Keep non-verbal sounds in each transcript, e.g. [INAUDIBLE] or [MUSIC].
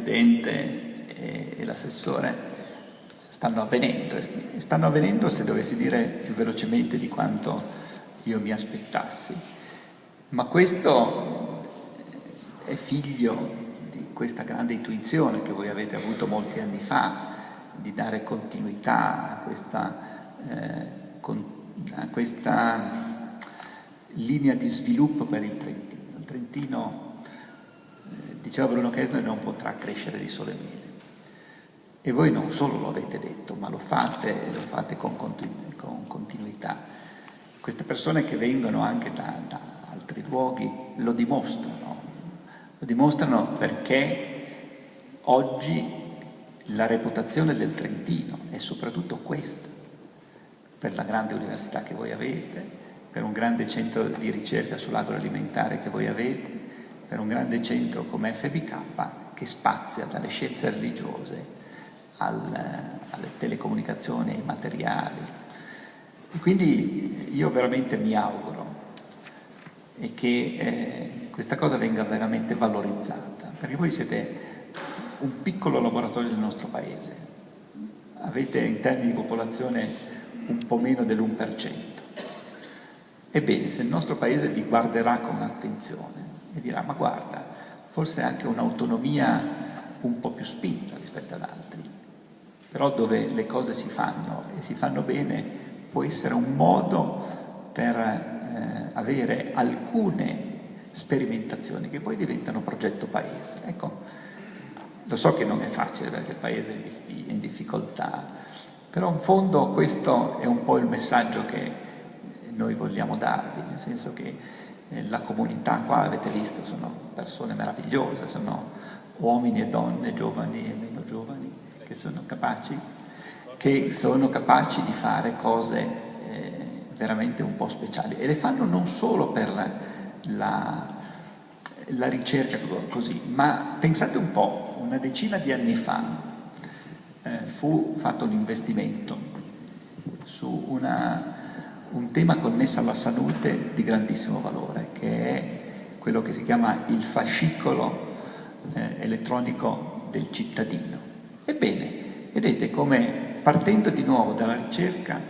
Presidente e, l'assessore stanno avvenendo e stanno avvenendo se dovessi dire più velocemente di quanto io mi aspettassi. Ma questo è figlio di questa grande intuizione che voi avete avuto molti anni fa di dare continuità a questa, eh, con, a questa linea di sviluppo per il Trentino. Il Trentino diceva Bruno Kessler, non potrà crescere di sole mele. E voi non solo lo avete detto, ma lo fate e lo fate con, continu con continuità. Queste persone che vengono anche da, da altri luoghi lo dimostrano, lo dimostrano perché oggi la reputazione del Trentino è soprattutto questa, per la grande università che voi avete, per un grande centro di ricerca sull'agroalimentare che voi avete, per un grande centro come FBK che spazia dalle scienze religiose al, alle telecomunicazioni, ai materiali. E quindi io veramente mi auguro che eh, questa cosa venga veramente valorizzata, perché voi siete un piccolo laboratorio del nostro paese, avete in termini di popolazione un po' meno dell'1%. Ebbene, se il nostro paese vi guarderà con attenzione, e dirà ma guarda, forse anche un'autonomia un po' più spinta rispetto ad altri, però dove le cose si fanno e si fanno bene può essere un modo per eh, avere alcune sperimentazioni che poi diventano progetto paese. Ecco, lo so che non è facile perché il paese è in difficoltà, però in fondo questo è un po' il messaggio che noi vogliamo darvi, nel senso che la comunità qua avete visto, sono persone meravigliose, sono uomini e donne, giovani e meno giovani, che sono capaci, che sono capaci di fare cose eh, veramente un po' speciali. E le fanno non solo per la, la, la ricerca così, ma pensate un po', una decina di anni fa eh, fu fatto un investimento su una un tema connesso alla salute di grandissimo valore, che è quello che si chiama il fascicolo eh, elettronico del cittadino. Ebbene, vedete come partendo di nuovo dalla ricerca,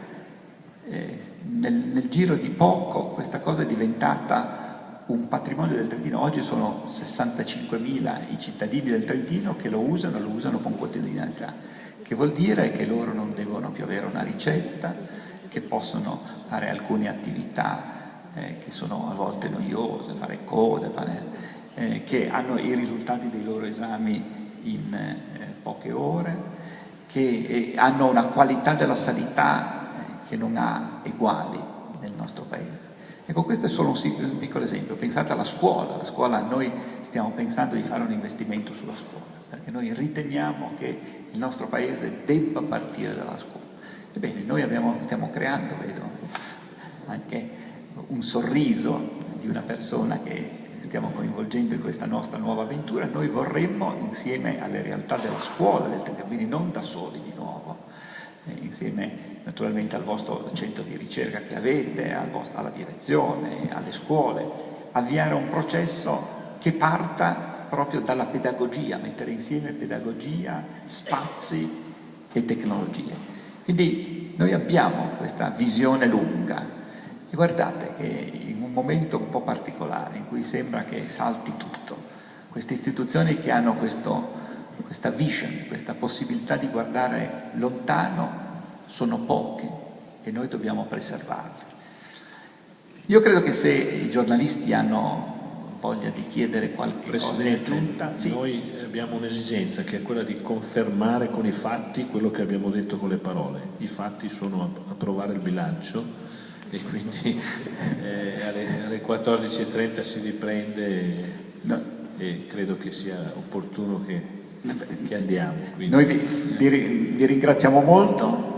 eh, nel, nel giro di poco questa cosa è diventata un patrimonio del Trentino. Oggi sono 65.000 i cittadini del Trentino che lo usano, lo usano con quotidianità, che vuol dire che loro non devono più avere una ricetta, che possono fare alcune attività eh, che sono a volte noiose, fare code, fare, eh, che hanno i risultati dei loro esami in eh, poche ore, che eh, hanno una qualità della sanità eh, che non ha eguali nel nostro paese. Ecco, questo è solo un, piccolo esempio. Pensate alla scuola. La scuola, noi stiamo pensando di fare un investimento sulla scuola, perché noi riteniamo che il nostro paese debba partire dalla scuola. Ebbene, noi abbiamo, stiamo creando, vedo, anche un sorriso di una persona che stiamo coinvolgendo in questa nostra nuova avventura, noi vorremmo insieme alle realtà della scuola del Trentino, quindi non da soli di nuovo, eh, insieme naturalmente al vostro centro di ricerca che avete, al vostro, alla direzione, alle scuole, avviare un processo che parta proprio dalla pedagogia, mettere insieme pedagogia, spazi e tecnologie. Quindi noi abbiamo questa visione lunga e guardate che in un momento un po' particolare in cui sembra che salti tutto, queste istituzioni che hanno questo, questa vision, questa possibilità di guardare lontano sono poche e noi dobbiamo preservarle. Io credo che se i giornalisti hanno voglia di chiedere qualche Presidente, cosa aggiunta. Sì. Noi abbiamo un'esigenza che è quella di confermare con i fatti quello che abbiamo detto con le parole. I fatti sono approvare il bilancio e quindi [LAUGHS] eh, alle, alle 14.30 si riprende no. e credo che sia opportuno che, che andiamo. Quindi. Noi vi, vi, vi ringraziamo molto